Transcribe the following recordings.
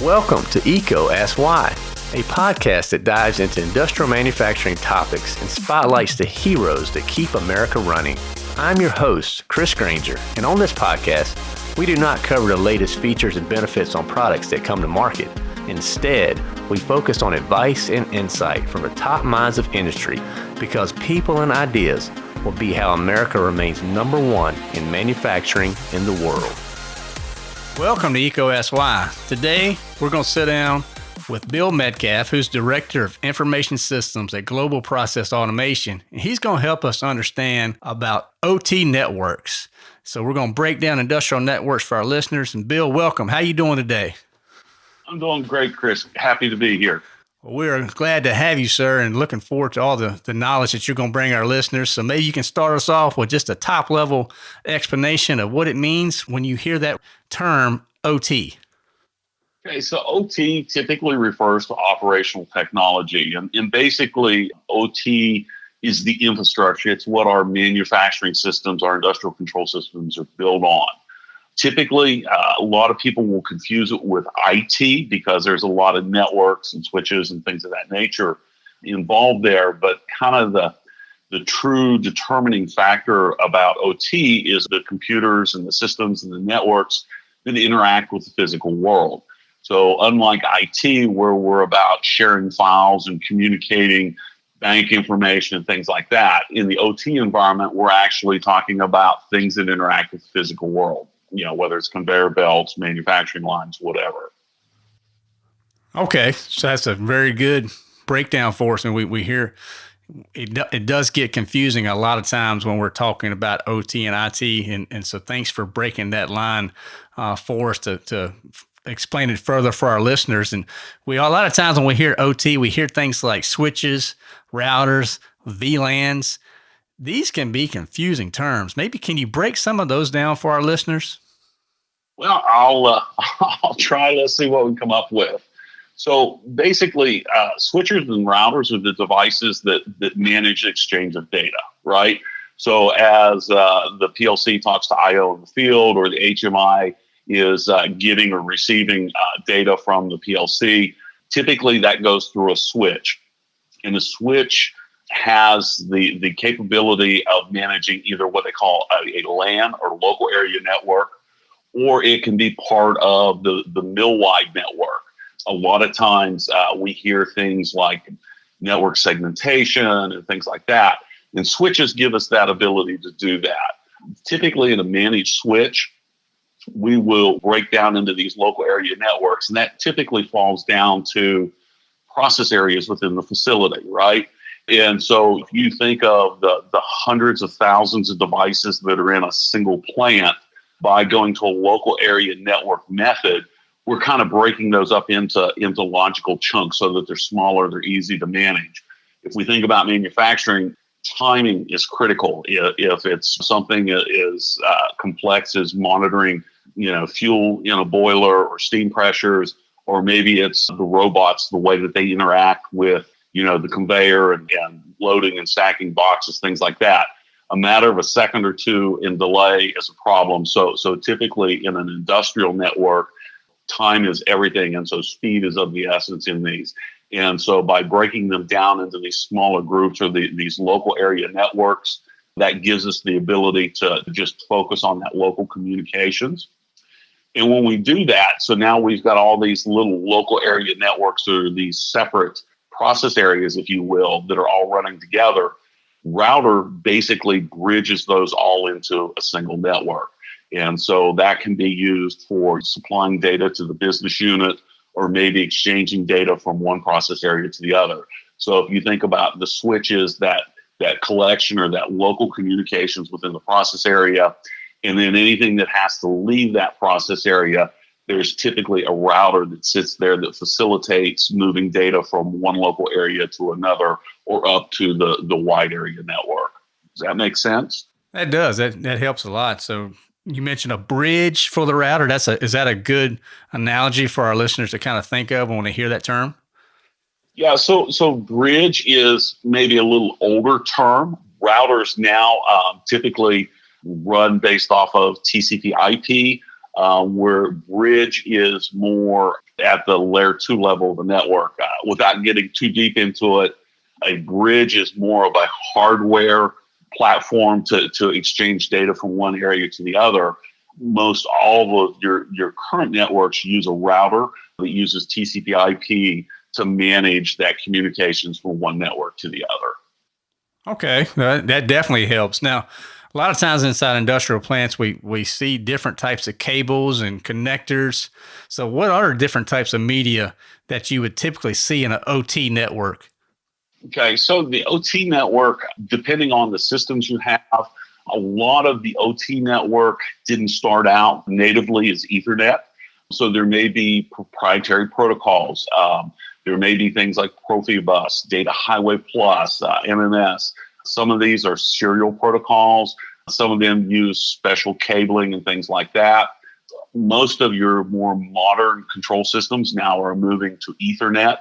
Welcome to EECO Ask Why, a podcast that dives into industrial manufacturing topics and spotlights the heroes that keep America running. I'm your host, Chris Granger, and on this podcast, we do not cover the latest features and benefits on products that come to market. Instead, we focus on advice and insight from the top minds of industry because people and ideas will be how America remains number one in manufacturing in the world. Welcome to EECO Ask Why. Today, we're going to sit down with Bill Metcalf, who's Director of Information Systems at Global Process Automation. And he's going to help us understand about OT networks. So we're going to break down industrial networks for our listeners. And Bill, welcome. How you doing today? I'm doing great, Chris. Happy to be here. Well, we're glad to have you, sir, and looking forward to all the, the knowledge that you're going to bring our listeners. So maybe you can start us off with just a top level explanation of what it means when you hear that term OT. Okay, so OT typically refers to operational technology, and, and basically, OT is the infrastructure. It's what our manufacturing systems, our industrial control systems are built on. Typically, uh, a lot of people will confuse it with IT because there's a lot of networks and switches and things of that nature involved there. But kind of the the true determining factor about OT is the computers and the systems and the networks that interact with the physical world. So, unlike IT, where we're about sharing files and communicating bank information and things like that, in the OT environment, we're actually talking about things that interact with the physical world you know, whether it's conveyor belts, manufacturing lines, whatever. Okay, so that's a very good breakdown for us, and we we hear it. It does get confusing a lot of times when we're talking about OT and IT, and and so thanks for breaking that line uh, for us to to explain it further for our listeners. And we a lot of times when we hear OT, we hear things like switches, routers, VLANs these can be confusing terms. Maybe can you break some of those down for our listeners? Well, I'll uh, I'll try. Let's see what we come up with. So basically, uh, switchers and routers are the devices that that manage the exchange of data, right? So as uh, the PLC talks to I/O in the field, or the HMI is uh, getting or receiving uh, data from the PLC, typically that goes through a switch, and the switch has the the capability of managing either what they call a, a LAN or local area network, or it can be part of the the mill wide network. A lot of times uh, we hear things like network segmentation and things like that, and switches give us that ability to do that. Typically, in a managed switch, we will break down into these local area networks, and that typically falls down to process areas within the facility, right? And so if you think of the, the hundreds of thousands of devices that are in a single plant, by going to a local area network method, we're kind of breaking those up into, into logical chunks so that they're smaller, they're easy to manage. If we think about manufacturing, timing is critical. If it's something as uh, complex as monitoring, you know, fuel in a boiler or steam pressures, or maybe it's the robots, the way that they interact with you know, the conveyor and, and loading and stacking boxes, things like that. A matter of a second or two in delay is a problem. So, so typically in an industrial network, time is everything, and so speed is of the essence in these. And so, by breaking them down into these smaller groups or the, these local area networks, that gives us the ability to just focus on that local communications. And when we do that, so now we've got all these little local area networks or these separate process areas, if you will, that are all running together. Router basically bridges those all into a single network. And so that can be used for supplying data to the business unit or maybe exchanging data from one process area to the other. So if you think about the switches that that collection or that local communications within the process area, and then anything that has to leave that process area there's typically a router that sits there that facilitates moving data from one local area to another or up to the, the wide area network. Does that make sense? That does. That that helps a lot. So you mentioned a bridge for the router. That's a is that a good analogy for our listeners to kind of think of when they hear that term? Yeah, so so bridge is maybe a little older term. Routers now um, typically run based off of TCP/IP uh, where bridge is more at the layer two level of the network. Uh, without getting too deep into it, a bridge is more of a hardware platform to, to exchange data from one area to the other. Most all of your, your current networks use a router that uses TCP IP to manage that communications from one network to the other. Okay, that, that definitely helps. Now, a lot of times inside industrial plants, we we see different types of cables and connectors. So, what are different types of media that you would typically see in an OT network? Okay, so the OT network, depending on the systems you have, a lot of the OT network didn't start out natively as Ethernet. So there may be proprietary protocols. Um, there may be things like Profibus, Data Highway Plus, uh, MMS. Some of these are serial protocols. Some of them use special cabling and things like that. Most of your more modern control systems now are moving to Ethernet.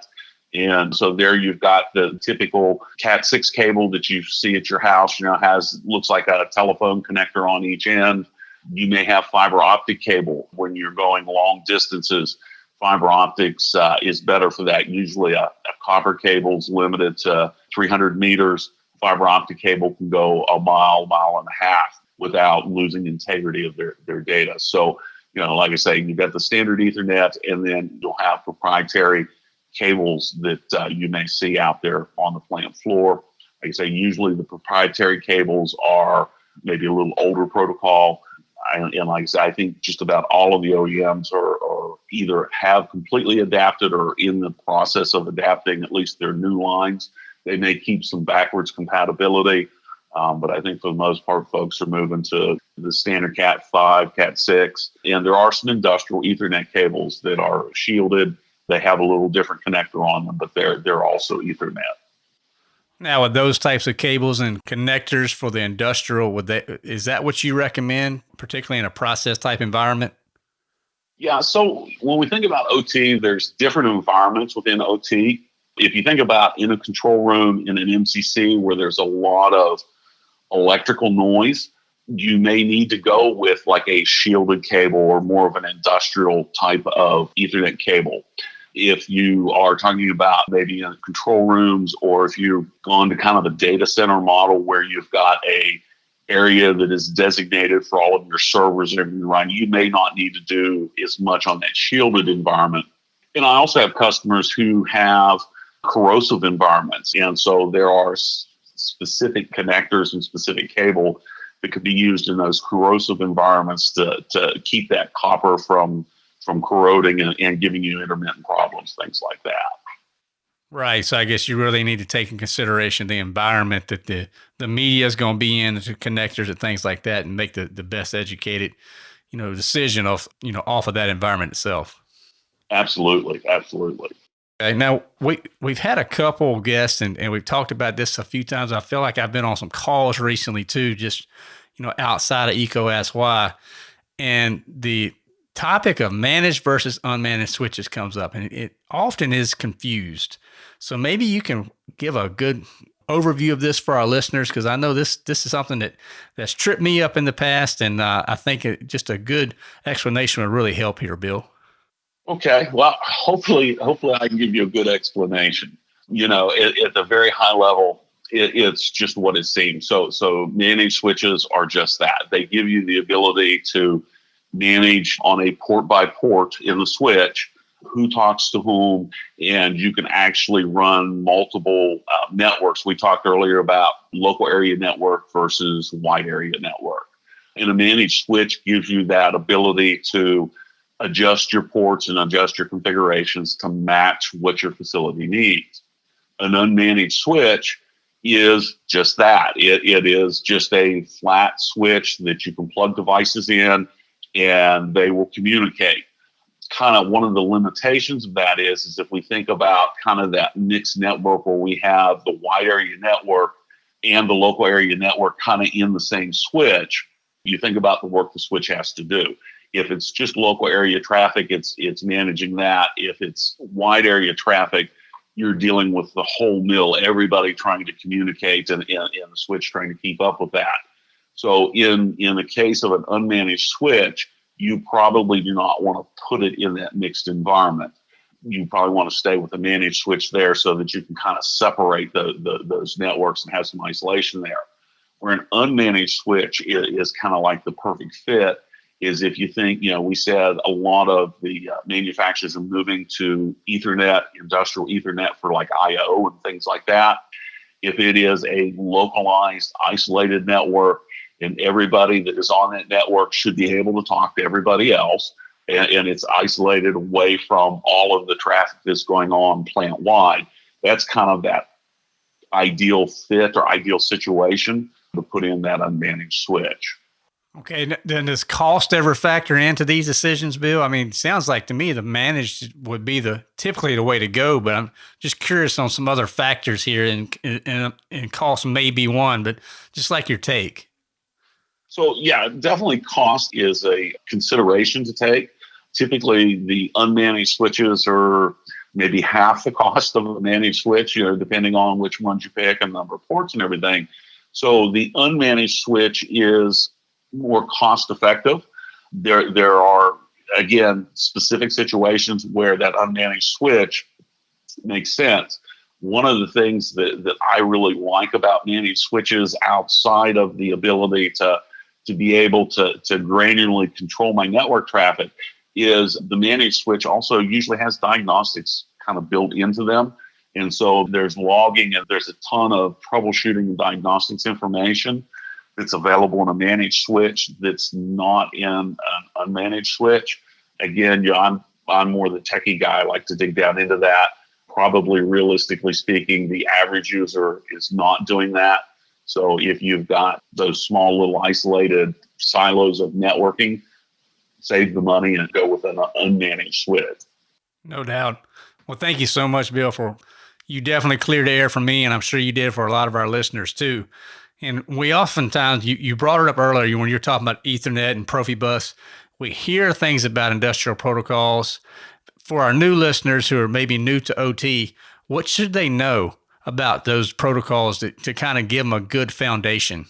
And so there you've got the typical Cat 6 cable that you see at your house, you know, has looks like a telephone connector on each end. You may have fiber optic cable when you're going long distances. Fiber optics uh, is better for that. Usually a, a copper cable is limited to 300 meters. Fiber optic cable can go a mile, mile and a half without losing integrity of their, their data. So, you know, like I say, you've got the standard Ethernet and then you'll have proprietary cables that uh, you may see out there on the plant floor. Like I say, usually the proprietary cables are maybe a little older protocol. And, like I say, I think just about all of the OEMs are, are either have completely adapted or in the process of adapting at least their new lines. They may keep some backwards compatibility. Um, but I think for the most part, folks are moving to the standard Cat 5, Cat 6. And there are some industrial Ethernet cables that are shielded they have a little different connector on them, but they're they're also Ethernet. Now, with those types of cables and connectors for the industrial, would that is that what you recommend, particularly in a process type environment? Yeah. So when we think about OT, there's different environments within OT. If you think about in a control room in an MCC where there's a lot of electrical noise, you may need to go with like a shielded cable or more of an industrial type of Ethernet cable if you are talking about maybe in control rooms or if you've gone to kind of a data center model where you've got a area that is designated for all of your servers and everything running, you may not need to do as much on that shielded environment. And I also have customers who have corrosive environments. And so there are specific connectors and specific cable that could be used in those corrosive environments to, to keep that copper from from corroding and, and giving you intermittent problems, things like that. Right. So I guess you really need to take in consideration the environment that the, the media is going to be in, the connectors and things like that, and make the, the best educated, you know, decision of, you know, off of that environment itself. Absolutely. Absolutely. Okay, now we we've had a couple guests and, and we've talked about this a few times. I feel like I've been on some calls recently too, just you know, outside of EECO Ask Why. And the topic of managed versus unmanaged switches comes up and it often is confused. So maybe you can give a good overview of this for our listeners because I know this this is something that that's tripped me up in the past, and uh, I think it, just a good explanation would really help here, Bill. Okay, well, hopefully, hopefully, I can give you a good explanation. You know, at, at the very high level, it, it's just what it seems. So, so managed switches are just that. They give you the ability to manage on a port by port in the switch who talks to whom, and you can actually run multiple uh, networks. We talked earlier about local area network versus wide area network. And a managed switch gives you that ability to adjust your ports and adjust your configurations to match what your facility needs. An unmanaged switch is just that. It, it is just a flat switch that you can plug devices in and they will communicate. Kind of one of the limitations of that is, is if we think about kind of that mixed network where we have the wide area network and the local area network kind of in the same switch, you think about the work the switch has to do. If it's just local area traffic, it's it's managing that. If it's wide area traffic, you're dealing with the whole mill, everybody trying to communicate and, and, and the switch trying to keep up with that. So in in the case of an unmanaged switch, you probably do not want to put it in that mixed environment. You probably want to stay with a managed switch there so that you can kind of separate the, the those networks and have some isolation there. Where an unmanaged switch is, is kind of like the perfect fit is if you think, you know, we said a lot of the uh, manufacturers are moving to Ethernet, industrial Ethernet for like I/O and things like that. If it is a localized, isolated network, and everybody that is on that network should be able to talk to everybody else, and, and it's isolated away from all of the traffic that's going on plant wide. That's kind of that ideal fit or ideal situation to put in that unmanaged switch. Okay, then does cost ever factor into these decisions, Bill? I mean, sounds like to me the managed would be the typically the way to go, but I'm just curious on some other factors here, and and, and cost may be one, but just like your take. So yeah, definitely cost is a consideration to take. Typically, the unmanaged switches are maybe half the cost of a managed switch, you know, depending on which ones you pick and number of ports and everything. So the unmanaged switch is more cost effective. There, there are again specific situations where that unmanaged switch makes sense. One of the things that, that I really like about managed switches outside of the ability to, to be able to, to granularly control my network traffic is the managed switch also usually has diagnostics kind of built into them. And so there's logging and there's a ton of troubleshooting and diagnostics information that's available in a managed switch that's not in an unmanaged switch. Again, you know, I'm I'm more the techie guy. I like to dig down into that. Probably realistically speaking, the average user is not doing that. So if you've got those small little isolated silos of networking, save the money and go with an unmanaged switch. No doubt. Well, thank you so much, Bill, for you definitely cleared the air for me, and I'm sure you did for a lot of our listeners too. And we oftentimes, you, you brought it up earlier when you're talking about Ethernet and Profibus. We hear things about industrial protocols. For our new listeners who are maybe new to OT, what should they know about those protocols to, to kind of give them a good foundation?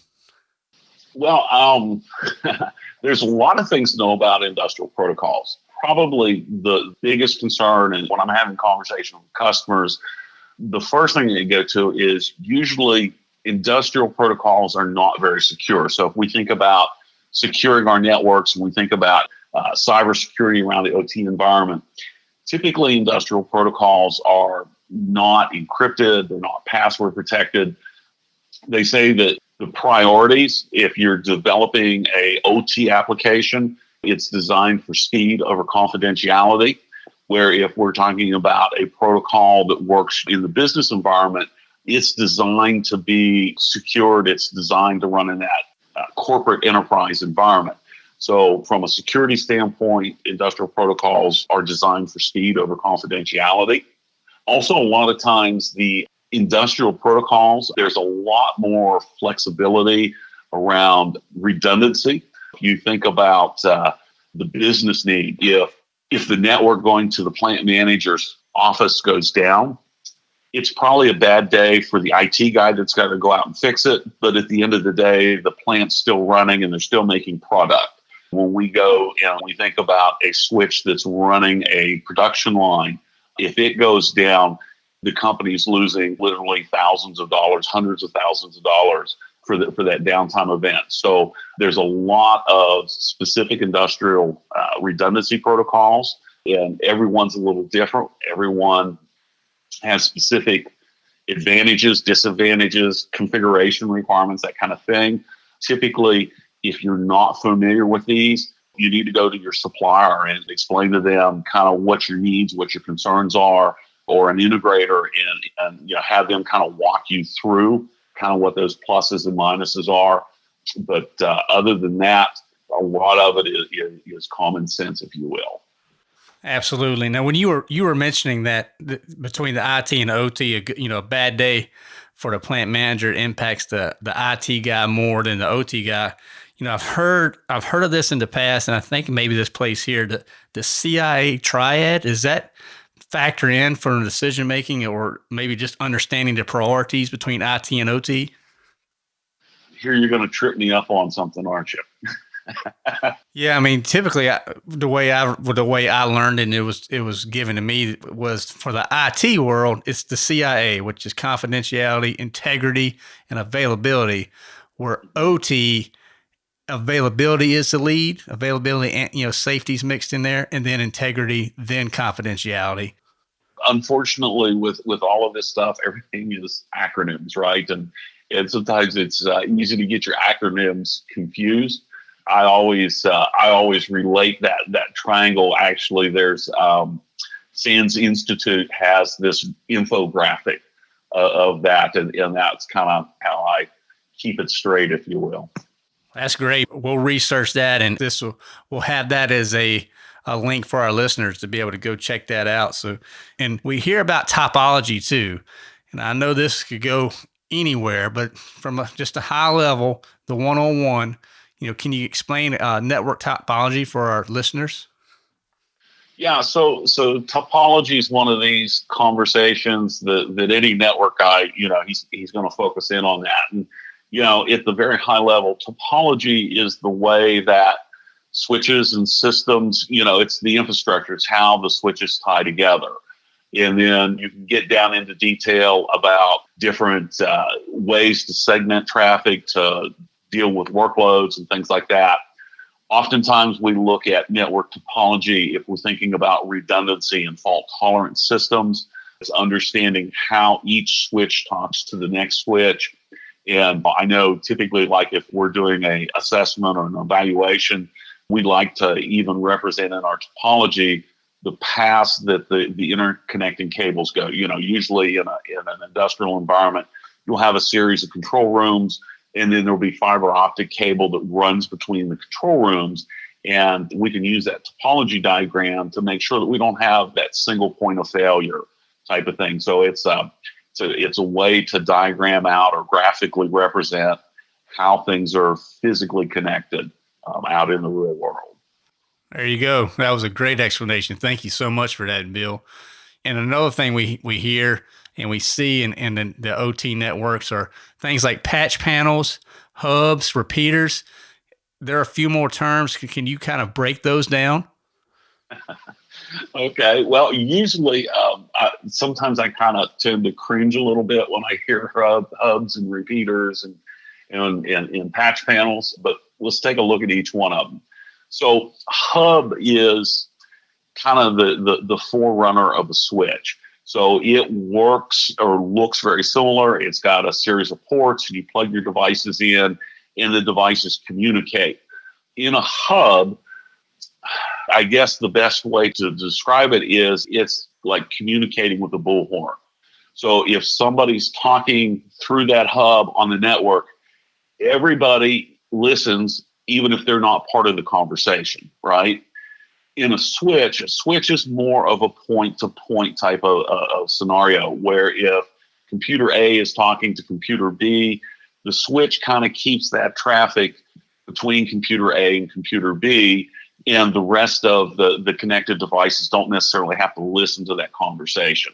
Well, um, there's a lot of things to know about industrial protocols. Probably the biggest concern, and when I'm having conversations with customers, the first thing you go to is usually industrial protocols are not very secure. So if we think about securing our networks and we think about uh, cybersecurity around the OT environment, typically industrial protocols are not encrypted, they're not password protected. They say that the priorities, if you're developing a OT application, it's designed for speed over confidentiality. Where if we're talking about a protocol that works in the business environment, it's designed to be secured. It's designed to run in that uh, corporate enterprise environment. So, from a security standpoint, industrial protocols are designed for speed over confidentiality. Also, a lot of times, the industrial protocols, there's a lot more flexibility around redundancy. You think about uh, the business need. If if the network going to the plant manager's office goes down, it's probably a bad day for the IT guy that's got to go out and fix it. But at the end of the day, the plant's still running and they're still making product. When we go and we think about a switch that's running a production line, if it goes down, the company's losing literally thousands of dollars, hundreds of thousands of dollars for the, for that downtime event. So there's a lot of specific industrial uh, redundancy protocols, and everyone's a little different. Everyone has specific advantages, disadvantages, configuration requirements, that kind of thing. Typically, if you're not familiar with these, you need to go to your supplier and explain to them kind of what your needs, what your concerns are, or an integrator, and, and you know, have them kind of walk you through kind of what those pluses and minuses are. But uh, other than that, a lot of it is, is common sense, if you will. Absolutely. Now, when you were you were mentioning that the, between the IT and OT, a, you know, a bad day for the plant manager impacts the the IT guy more than the OT guy. You know, I've heard I've heard of this in the past, and I think maybe this place here, the the CIA triad, is that factor in for decision making, or maybe just understanding the priorities between IT and OT? Here, you're going to trip me up on something, aren't you? yeah, I mean, typically I, the way I the way I learned and it was it was given to me was for the IT world, it's the CIA, which is confidentiality, integrity, and availability. Where OT availability is the lead, availability and you know safety's mixed in there, and then integrity, then confidentiality. Unfortunately, with with all of this stuff, everything is acronyms, right? And and sometimes it's uh, easy to get your acronyms confused. I always uh, I always relate that that triangle. Actually, there's um, SANS Institute has this infographic uh, of that, and, and that's kind of how I keep it straight, if you will. That's great. We'll research that, and this will we'll have that as a a link for our listeners to be able to go check that out. So, and we hear about topology too, and I know this could go anywhere, but from a, just a high level, the one on one, you know, can you explain uh, network topology for our listeners? Yeah, so so topology is one of these conversations that, that any network guy, you know, he's he's going to focus in on that. And you know, at the very high level, topology is the way that switches and systems, you know, it's the infrastructure, it's how the switches tie together. And then you can get down into detail about different uh, ways to segment traffic, to deal with workloads and things like that. Oftentimes, we look at network topology if we're thinking about redundancy and fault tolerant systems. It's understanding how each switch talks to the next switch. And I know typically, like if we're doing a assessment or an evaluation, we like to even represent in our topology the paths that the, the interconnecting cables go. You know, usually in, a, in an industrial environment, you'll have a series of control rooms, and then there'll be fiber optic cable that runs between the control rooms. And we can use that topology diagram to make sure that we don't have that single point of failure type of thing. So it's a, it's a, it's a way to diagram out or graphically represent how things are physically connected um, out in the real world. There you go. That was a great explanation. Thank you so much for that, Bill. And another thing we, we hear and we see in, in the, the OT networks are things like patch panels, hubs, repeaters. There are a few more terms. Can you kind of break those down? okay. Well, usually, um, I, sometimes I kind of tend to cringe a little bit when I hear hub, hubs and repeaters and, and, and, and patch panels, but let's take a look at each one of them. So hub is kind of the, the, the forerunner of a switch. So it works or looks very similar. It's got a series of ports, and you plug your devices in, and the devices communicate. In a hub, I guess the best way to describe it is it's like communicating with a bullhorn. So if somebody's talking through that hub on the network, everybody listens even if they're not part of the conversation, right? In a switch, a switch is more of a point to point type of, uh, of scenario where if computer A is talking to computer B, the switch kind of keeps that traffic between computer A and computer B, and the rest of the, the connected devices don't necessarily have to listen to that conversation.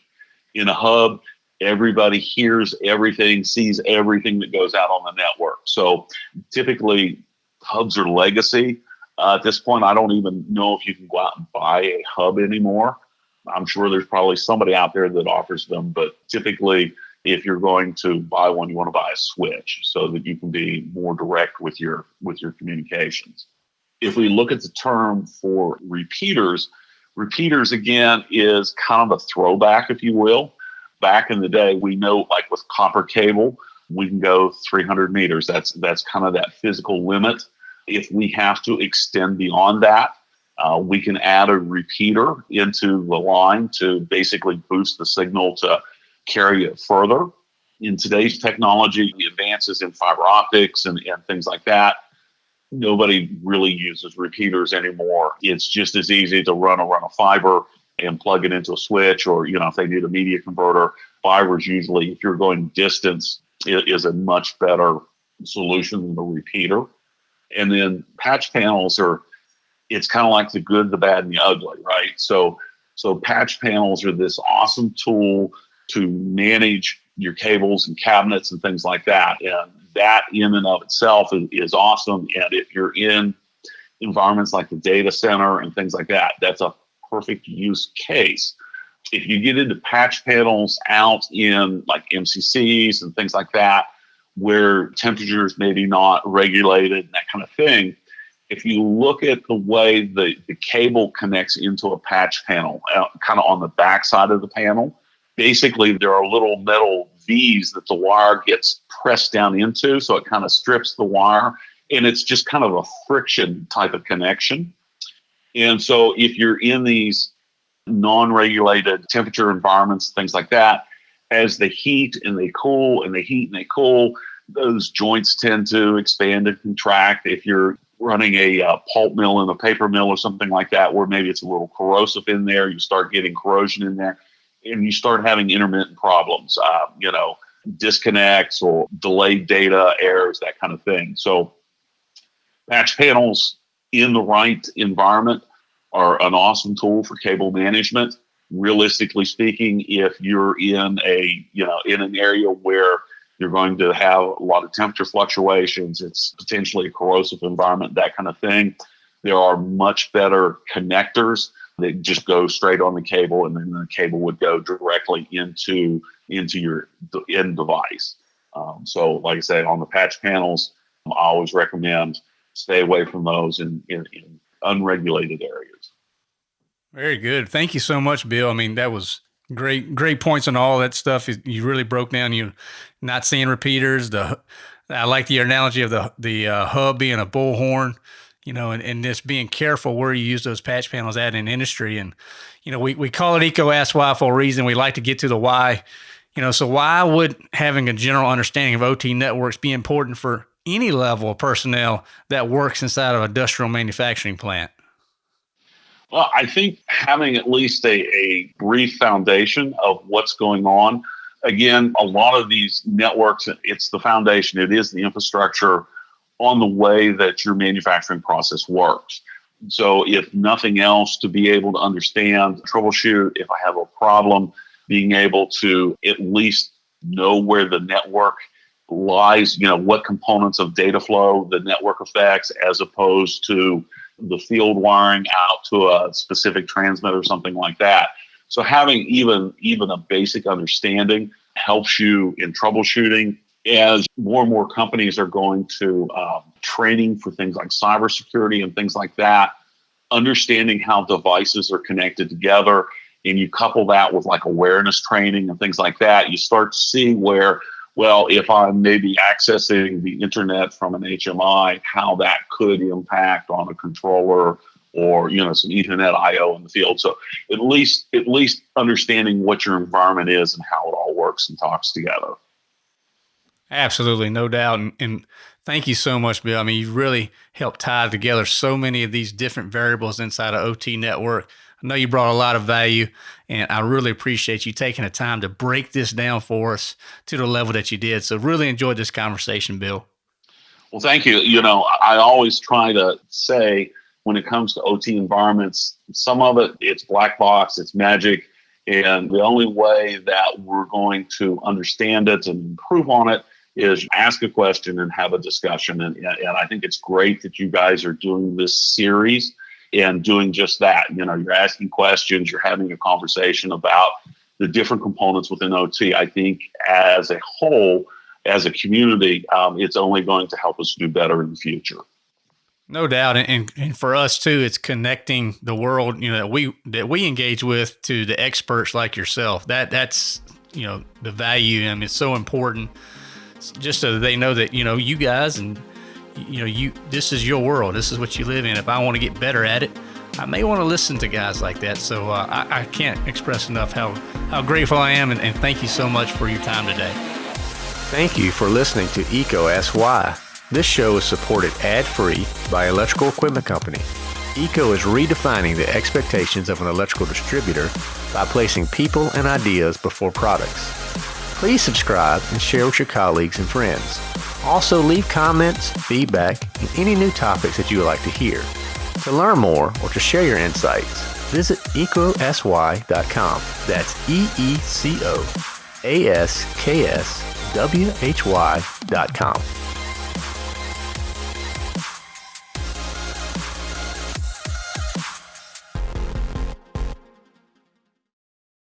In a hub, everybody hears everything, sees everything that goes out on the network. So typically, hubs are legacy. Uh, at this point, I don't even know if you can go out and buy a hub anymore. I'm sure there's probably somebody out there that offers them, but typically, if you're going to buy one, you want to buy a switch so that you can be more direct with your with your communications. If we look at the term for repeaters, repeaters again is kind of a throwback, if you will. Back in the day, we know like with copper cable, we can go 300 meters. That's that's kind of that physical limit. If we have to extend beyond that, uh, we can add a repeater into the line to basically boost the signal to carry it further. In today's technology, the advances in fiber optics and, and things like that, nobody really uses repeaters anymore. It's just as easy to run a run a fiber and plug it into a switch, or you know, if they need a media converter, fibers usually, if you're going distance, is a much better solution than the repeater. And then patch panels are, it's kind of like the good, the bad, and the ugly, right? So, so patch panels are this awesome tool to manage your cables and cabinets and things like that. And that in and of itself is, is awesome. And if you're in environments like the data center and things like that, that's a perfect use case. If you get into patch panels out in like MCCs and things like that, where temperatures maybe not regulated and that kind of thing, if you look at the way the, the cable connects into a patch panel, uh, kind of on the back side of the panel, basically there are little metal V's that the wire gets pressed down into. So it kind of strips the wire and it's just kind of a friction type of connection. And so if you're in these non-regulated temperature environments, things like that, as they heat and they cool and they heat and they cool, those joints tend to expand and contract. If you're running a uh, pulp mill and a paper mill or something like that, where maybe it's a little corrosive in there, you start getting corrosion in there, and you start having intermittent problems, uh, you know, disconnects or delayed data errors, that kind of thing. So patch panels in the right environment are an awesome tool for cable management. Realistically speaking, if you're in a you know in an area where you're going to have a lot of temperature fluctuations, it's potentially a corrosive environment, that kind of thing. There are much better connectors that just go straight on the cable, and then the cable would go directly into into your end device. Um, so, like I said, on the patch panels, I always recommend stay away from those in, in, in unregulated areas. Very good. Thank you so much, Bill. I mean, that was great, great points on all that stuff. You really broke down. You not seeing repeaters. The I like the analogy of the the uh, hub being a bullhorn. You know, and, and just being careful where you use those patch panels at in industry. And you know, we we call it EECO Ask Why for a reason. We like to get to the why. You know, so why would having a general understanding of OT networks be important for any level of personnel that works inside of an industrial manufacturing plant? Well, I think having at least a, a brief foundation of what's going on. Again, a lot of these networks, it's the foundation, it is the infrastructure on the way that your manufacturing process works. So, if nothing else, to be able to understand, troubleshoot, if I have a problem, being able to at least know where the network lies, you know, what components of data flow the network affects as opposed to the field wiring out to a specific transmitter or something like that. So having even even a basic understanding helps you in troubleshooting. As more and more companies are going to um, training for things like cybersecurity and things like that, understanding how devices are connected together, and you couple that with like awareness training and things like that, you start to see where well, if I'm maybe accessing the internet from an HMI, how that could impact on a controller or you know some Ethernet I/O in the field. So at least at least understanding what your environment is and how it all works and talks together. Absolutely, no doubt, and, and thank you so much, Bill. I mean, you've really helped tie together so many of these different variables inside of OT network. I know you brought a lot of value, and I really appreciate you taking the time to break this down for us to the level that you did. So, really enjoyed this conversation, Bill. Well, thank you. You know, I always try to say when it comes to OT environments, some of it it's black box, it's magic, and the only way that we're going to understand it and improve on it is ask a question and have a discussion. And, and I think it's great that you guys are doing this series and doing just that. You know, you're asking questions, you're having a conversation about the different components within OT. I think as a whole, as a community, um, it's only going to help us do better in the future. No doubt, and, and for us too, it's connecting the world you know that we that we engage with to the experts like yourself. That that's you know the value, and it's so important. Just so they know that you know you guys and you know, you this is your world. This is what you live in. If I want to get better at it, I may want to listen to guys like that. So uh, I, I, can't express enough how, how grateful I am, and, and thank you so much for your time today. Thank you for listening to EECO Ask Why. This show is supported ad-free by Electrical Equipment Company. EECO is redefining the expectations of an electrical distributor by placing people and ideas before products. Please subscribe and share with your colleagues and friends. Also, leave comments, feedback, and any new topics that you would like to hear. To learn more or to share your insights, visit eecoaskwhy.com. That's E E C O A